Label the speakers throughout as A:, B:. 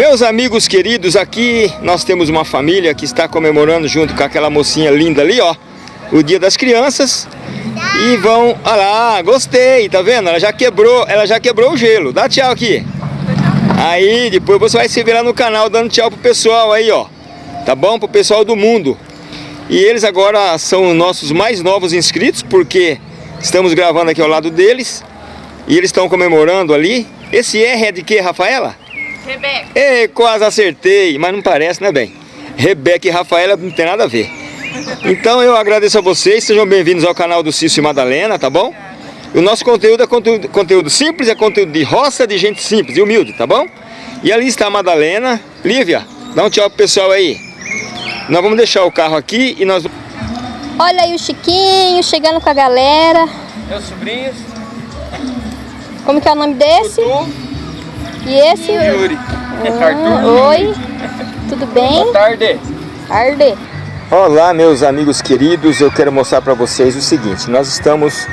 A: Meus amigos queridos, aqui nós temos uma família que está comemorando junto com aquela mocinha linda ali, ó, o Dia das Crianças. E vão, olha lá, gostei, tá vendo? Ela já quebrou, ela já quebrou o gelo. Dá tchau aqui. Aí, depois você vai se virar no canal dando tchau pro pessoal aí, ó. Tá bom? Pro pessoal do mundo. E eles agora são nossos mais novos inscritos, porque estamos gravando aqui ao lado deles. E eles estão comemorando ali. Esse R é de que, Rafaela?
B: Rebeca.
A: Ei, quase acertei, mas não parece, né, bem? Rebeca e Rafaela não tem nada a ver. Então eu agradeço a vocês, sejam bem-vindos ao canal do Cício e Madalena, tá bom? O nosso conteúdo é conteúdo, conteúdo simples, é conteúdo de roça, de gente simples e humilde, tá bom? E ali está a Madalena. Lívia, dá um tchau pro pessoal aí. Nós vamos deixar o carro aqui e nós...
C: Olha aí o Chiquinho chegando com a galera.
A: Meus sobrinhos.
C: Como que é o nome desse?
A: Tutu.
C: E esse?
A: Yuri.
C: Ah, oi, tudo bem?
A: Boa tarde.
C: Tarde.
A: Olá meus amigos queridos, eu quero mostrar para vocês o seguinte, nós estamos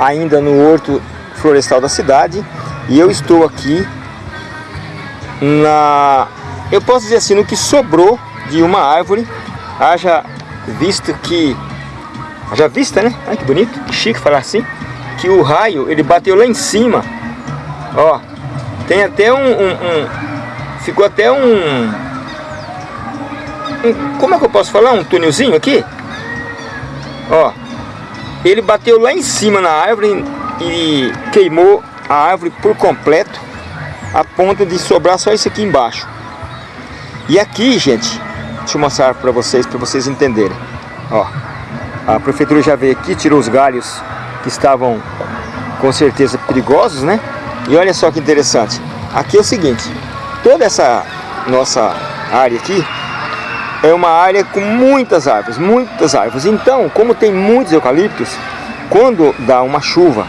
A: ainda no horto florestal da cidade e eu estou aqui na, eu posso dizer assim, no que sobrou de uma árvore, haja visto que, haja vista né, ai que bonito, que chique falar assim, que o raio ele bateu lá em cima, ó, tem até um, um, um ficou até um, um, como é que eu posso falar, um túnelzinho aqui, ó, ele bateu lá em cima na árvore e queimou a árvore por completo, a ponto de sobrar só isso aqui embaixo. E aqui, gente, deixa eu mostrar para vocês, para vocês entenderem. Ó, a prefeitura já veio aqui, tirou os galhos que estavam com certeza perigosos, né? E olha só que interessante. Aqui é o seguinte, toda essa nossa área aqui é uma área com muitas árvores, muitas árvores. Então, como tem muitos eucaliptos, quando dá uma chuva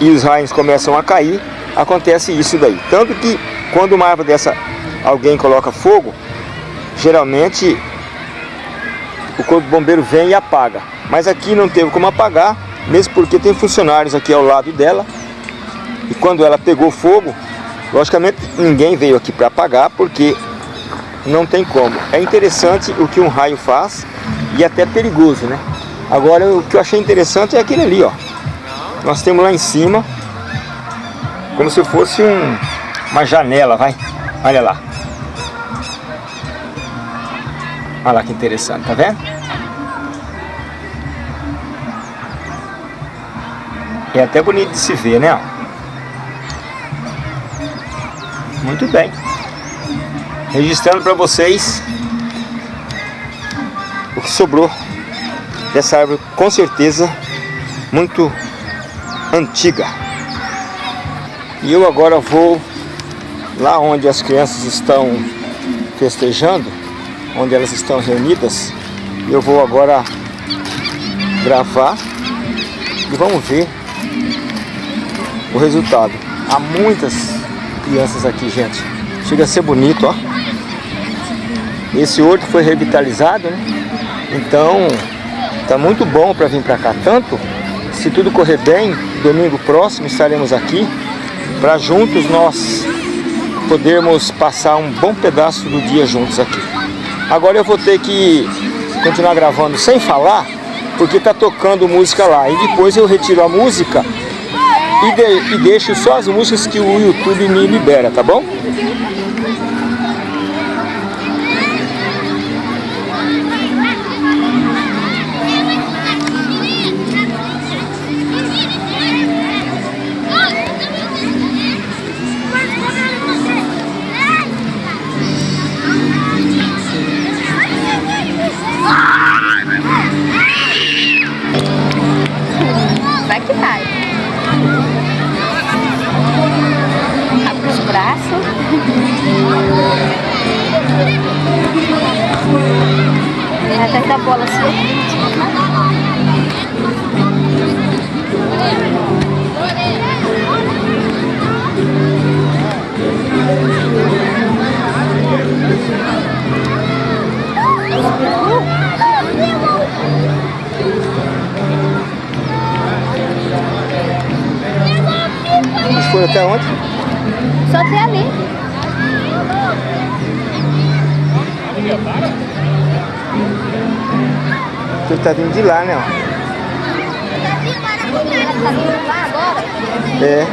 A: e os raios começam a cair, acontece isso daí. Tanto que quando uma árvore dessa alguém coloca fogo, geralmente o corpo bombeiro vem e apaga. Mas aqui não teve como apagar, mesmo porque tem funcionários aqui ao lado dela. E quando ela pegou fogo, logicamente ninguém veio aqui para apagar, porque não tem como. É interessante o que um raio faz e até perigoso, né? Agora o que eu achei interessante é aquele ali, ó. Nós temos lá em cima, como se fosse um, uma janela, vai. Olha lá. Olha lá que interessante, tá vendo? É até bonito de se ver, né? Muito bem. Registrando para vocês o que sobrou dessa árvore, com certeza muito antiga. E eu agora vou lá onde as crianças estão festejando, onde elas estão reunidas. Eu vou agora gravar e vamos ver o resultado. Há muitas crianças aqui, gente. Chega a ser bonito, ó. Esse horto foi revitalizado, né? Então, tá muito bom para vir para cá. Tanto, se tudo correr bem, domingo próximo estaremos aqui para juntos nós podermos passar um bom pedaço do dia juntos aqui. Agora eu vou ter que continuar gravando sem falar, porque tá tocando música lá. E depois eu retiro a música e, de, e deixo só as músicas que o YouTube me libera, tá bom? até onde?
C: Só até ali.
A: Tu tá vindo de lá, né? É.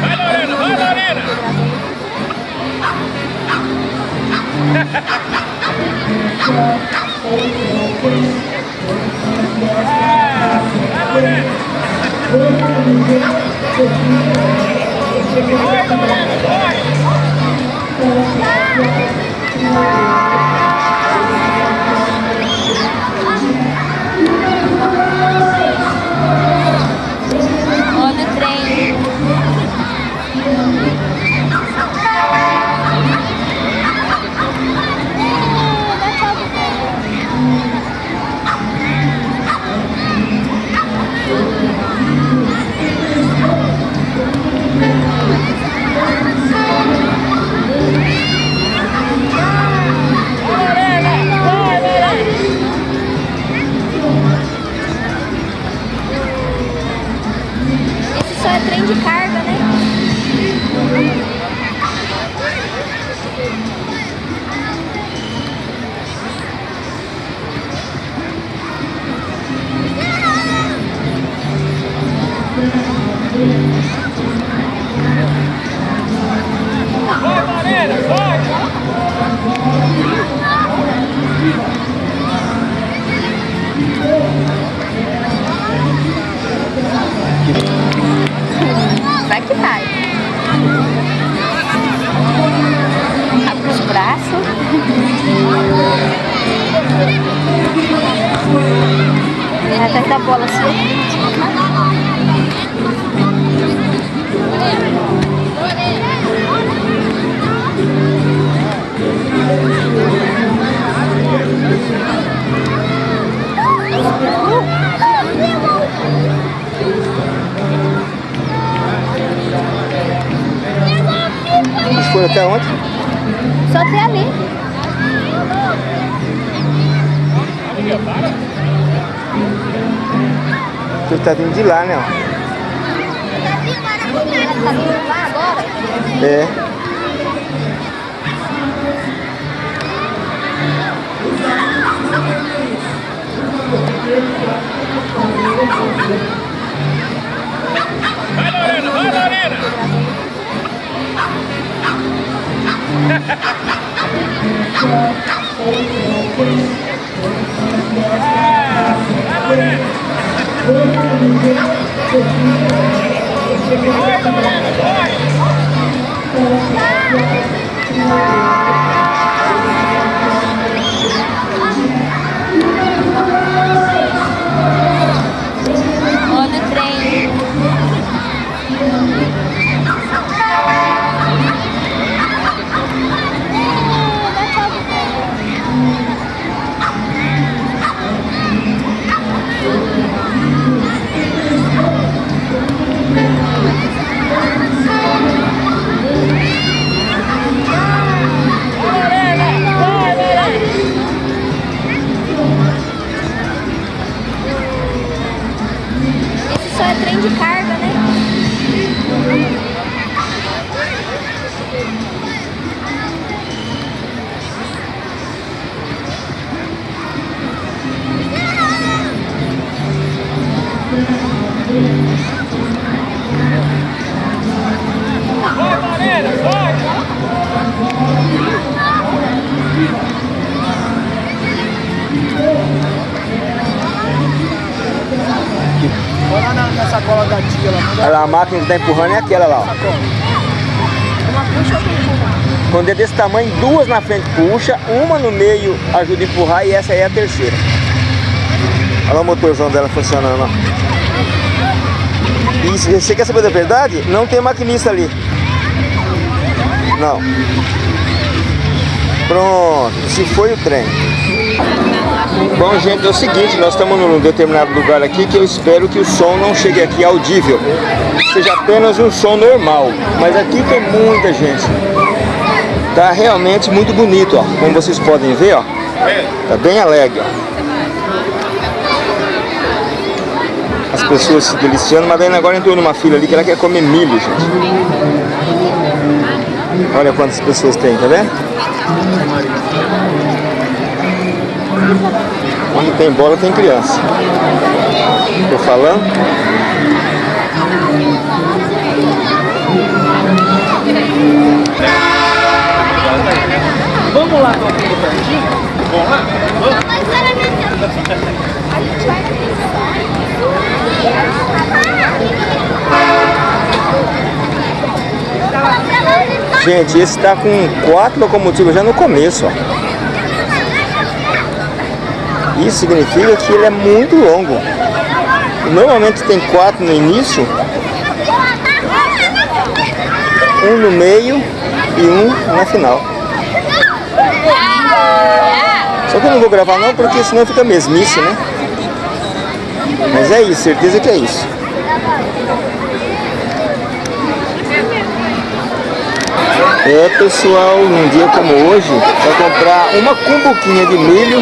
B: Vai, Lorena! Vai, Lorena!
C: Olha Abre os braços. Vai atrás da bola assim.
A: Foram até onde?
C: Só até ali.
A: Ele tá vindo de lá, né? É.
B: Vai, Vai, Lorena, vai!
C: Olha
A: A máquina que tá empurrando é aquela lá, ó. Quando é desse tamanho, duas na frente puxa, uma no meio ajuda a empurrar e essa aí é a terceira. Olha o motorzão dela funcionando, ó. E você quer saber da verdade? Não tem maquinista ali. Não. Pronto, se foi o trem. Bom, gente, é o seguinte, nós estamos num determinado lugar aqui que eu espero que o som não chegue aqui audível. Seja apenas um som normal. Mas aqui tem muita gente. Tá realmente muito bonito, ó. Como vocês podem ver, ó. Tá bem alegre, ó. As as pessoas se deliciando, mas daí agora entrou numa fila ali que ela quer comer milho, gente. Olha quantas pessoas tem, tá vendo? Onde tem bola tem criança. Tô falando?
D: Vamos lá com aquele pratinho? Vamos lá?
A: Gente, esse tá com quatro locomotivas já no começo, ó. Isso significa que ele é muito longo. Normalmente tem quatro no início, um no meio e um na final. Só que eu não vou gravar não, porque senão fica mesmice, né? Mas é isso, certeza que é isso. É pessoal, num dia como hoje, vai comprar uma cumbuquinha de milho.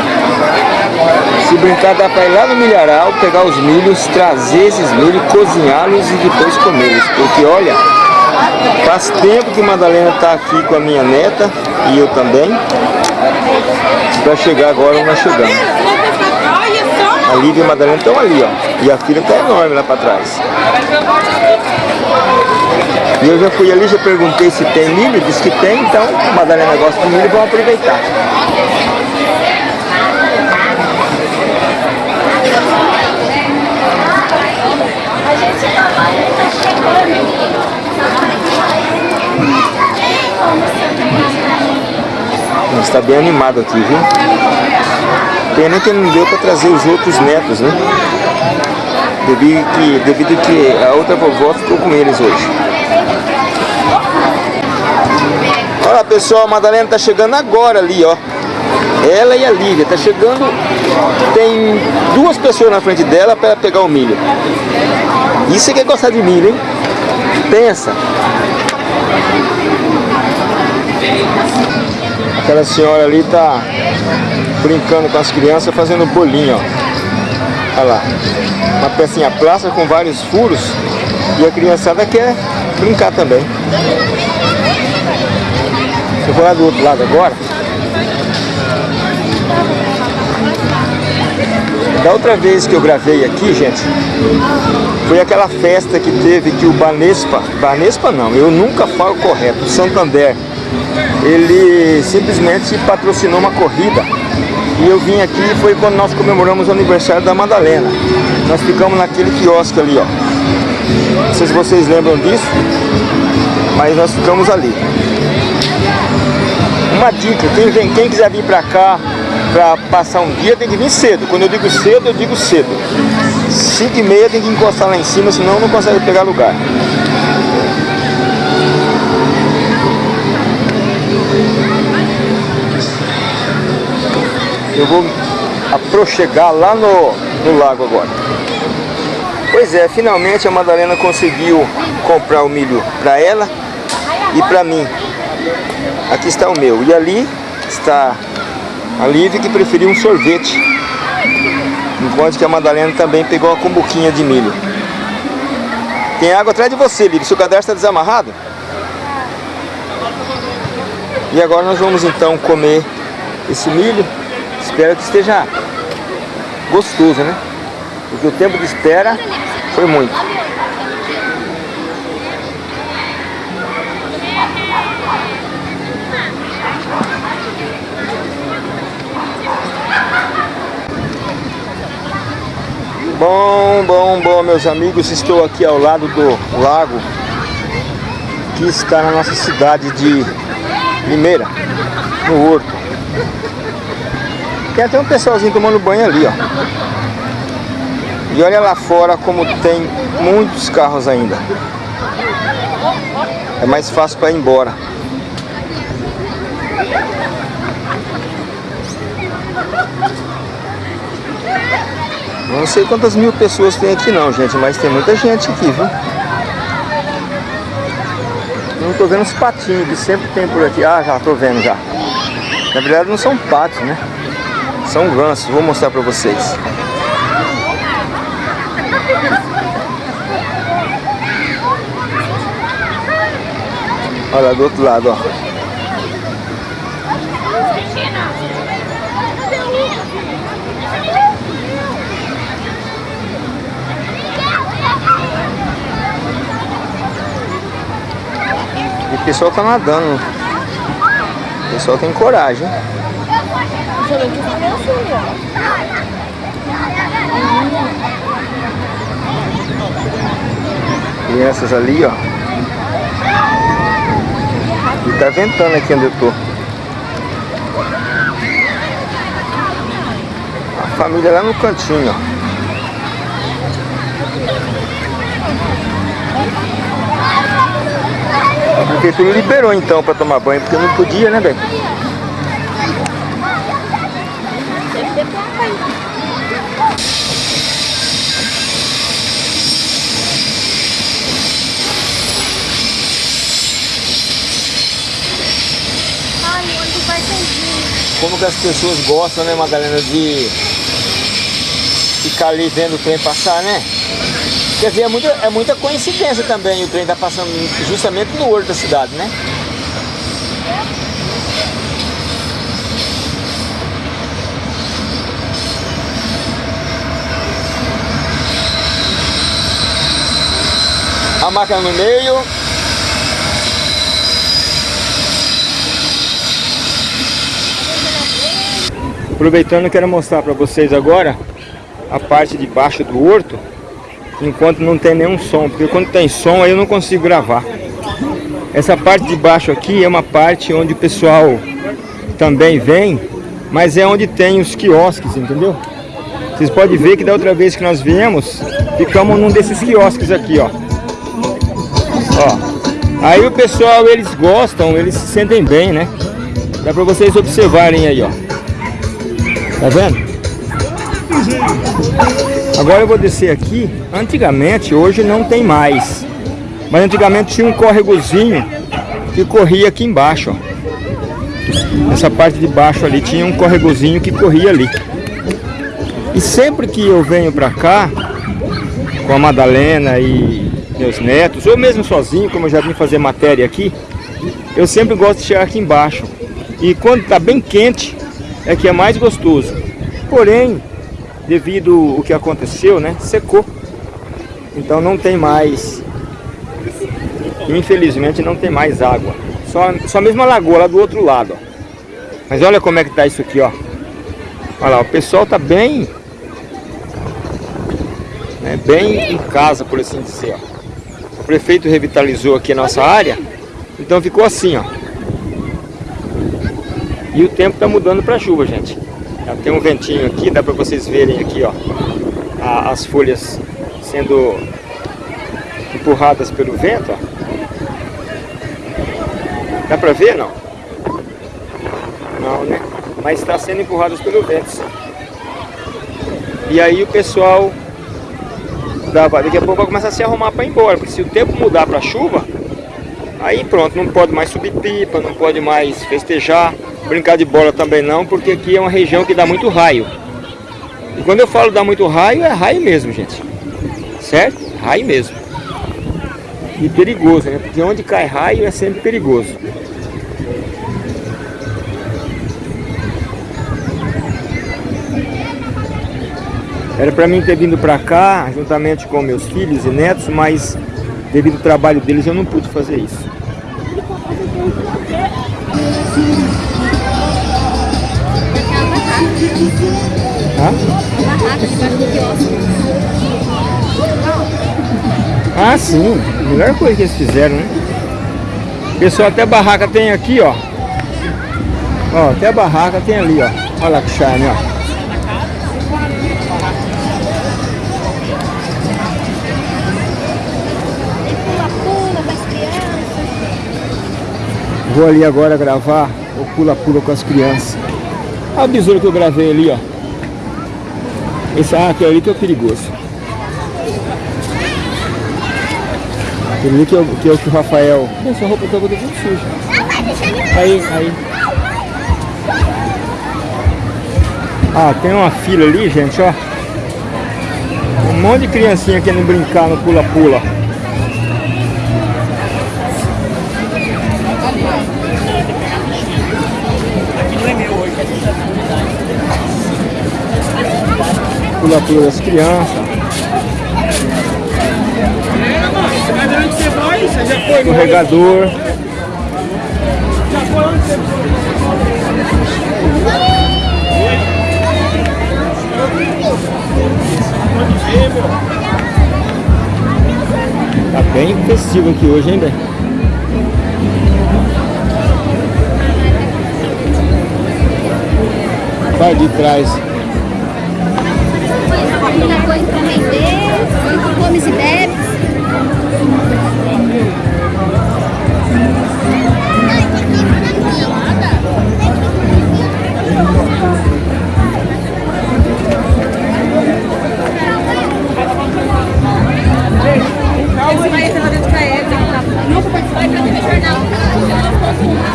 A: Se brincar dá para ir lá no milharal, pegar os milhos, trazer esses milhos, cozinhá-los e depois comê-los. Porque olha, faz tempo que Madalena está aqui com a minha neta e eu também. Para chegar agora nós chegamos. A Lívia e a Madalena estão ali, ó. E a filha está enorme lá para trás. E eu já fui ali, já perguntei se tem milho, disse que tem, então Madalena gosta de milho, vamos aproveitar. Está bem animado aqui, viu? Pena que não deu para trazer os outros netos, né? Devido que, devido que a outra vovó ficou com eles hoje. Olha pessoal, a Madalena tá chegando agora ali, ó. Ela e a Lívia, tá chegando, tem duas pessoas na frente dela para pegar o milho. Isso é que é gostar de milho, hein? Pensa. Aquela senhora ali tá brincando com as crianças, fazendo bolinho, ó. Olha lá. Uma pecinha plástica com vários furos. E a criançada quer brincar também. Eu vou lá do outro lado agora. Da outra vez que eu gravei aqui, gente, foi aquela festa que teve que o Banespa, Banespa não, eu nunca falo correto, o Santander, ele simplesmente patrocinou uma corrida e eu vim aqui foi quando nós comemoramos o aniversário da Madalena. Nós ficamos naquele quiosque ali, ó. Não sei se vocês lembram disso, mas nós ficamos ali. Uma dica, quem, vem, quem quiser vir pra cá para passar um dia tem que vir cedo. Quando eu digo cedo, eu digo cedo. 5 e meia tem que encostar lá em cima, senão não consegue pegar lugar. Eu vou aproxegar lá no, no lago agora. Pois é, finalmente a Madalena conseguiu comprar o milho para ela e para mim. Aqui está o meu. E ali está a Lívia que preferiu um sorvete. Enquanto que a Madalena também pegou a cumbuquinha de milho. Tem água atrás de você, Lívia. Seu cadarço está desamarrado? E agora nós vamos então comer esse milho. Espero que esteja gostoso, né? Porque o tempo de espera foi muito. Bom, bom, bom, meus amigos, estou aqui ao lado do lago que está na nossa cidade de Limeira, no Horto. Tem até um pessoalzinho tomando banho ali, ó. E olha lá fora como tem muitos carros ainda. É mais fácil para ir embora. Não sei quantas mil pessoas tem aqui não, gente, mas tem muita gente aqui, viu? Não tô vendo os patinhos que sempre tem por aqui. Ah, já tô vendo já. Na verdade não são patos, né? São gansos, vou mostrar pra vocês. Olha do outro lado, ó. O pessoal tá nadando. O pessoal tem coragem. Crianças ali, ó. E tá ventando aqui onde eu tô. A família lá no cantinho, ó. A prefeitura liberou então pra tomar banho, porque não podia, né, velho? Como que as pessoas gostam, né, Madalena, de ficar ali vendo o trem passar, né? Quer dizer, é muita, é muita coincidência também o trem tá passando justamente no olho da cidade, né? A máquina no meio. Aproveitando, quero mostrar para vocês agora a parte de baixo do horto, enquanto não tem nenhum som, porque quando tem som aí eu não consigo gravar. Essa parte de baixo aqui é uma parte onde o pessoal também vem, mas é onde tem os quiosques, entendeu? Vocês podem ver que da outra vez que nós viemos, ficamos num desses quiosques aqui, ó. Ó. Aí o pessoal, eles gostam, eles se sentem bem, né? Dá pra vocês observarem aí, ó. Tá vendo? Agora eu vou descer aqui. Antigamente, hoje não tem mais. Mas antigamente tinha um córregozinho que corria aqui embaixo. Essa parte de baixo ali tinha um córregozinho que corria ali. E sempre que eu venho pra cá, com a Madalena e meus netos, ou mesmo sozinho, como eu já vim fazer matéria aqui, eu sempre gosto de chegar aqui embaixo. E quando tá bem quente, é que é mais gostoso. Porém, devido ao que aconteceu, né, secou. Então não tem mais, infelizmente não tem mais água. Só, só mesmo a lagoa lá do outro lado, ó. Mas olha como é que tá isso aqui, ó. Olha lá, o pessoal tá bem, né, bem em casa, por assim dizer, ó. O prefeito revitalizou aqui a nossa área, então ficou assim, ó. E o tempo tá mudando para chuva, gente. Tem um ventinho aqui, dá para vocês verem aqui, ó, as folhas sendo empurradas pelo vento, ó. Dá para ver, não? Não, né? Mas está sendo empurradas pelo vento, sim. E aí o pessoal daqui a pouco vai começar a se arrumar para ir embora, porque se o tempo mudar para chuva, aí pronto, não pode mais subir pipa, não pode mais festejar, brincar de bola também não, porque aqui é uma região que dá muito raio. E quando eu falo dá muito raio, é raio mesmo, gente. Certo? Raio mesmo. E perigoso, né? Porque onde cai raio é sempre perigoso. Era para mim ter vindo para cá, juntamente com meus filhos e netos, mas devido ao trabalho deles eu não pude fazer isso. Hã?
C: Barraca.
A: Ah, sim. Melhor coisa que eles fizeram, né? Pessoal, até barraca tem aqui, ó. Ó, até barraca tem ali, ó. Olha lá que charme, ó. Vou ali agora gravar o pula-pula com as crianças. Olha o besouro que eu gravei ali, ó. Esse aquele ali que é perigoso. Aquele ali que é que, é o que o Rafael. Essa roupa tá toda muito suja. Aí, aí. Ah, tem uma fila ali, gente, ó. Um monte de criancinha querendo brincar no pula-pula.
E: Foi. Pode ver, meu.
F: Tá bem festivo aqui hoje, hein? Vai de trás.
C: Muita coisa pra vender, muito comes e bebes.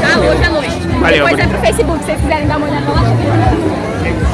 A: Ah, hoje à noite.
F: Valeu,
A: Depois é pro Facebook, se vocês quiserem dar uma olhada lá.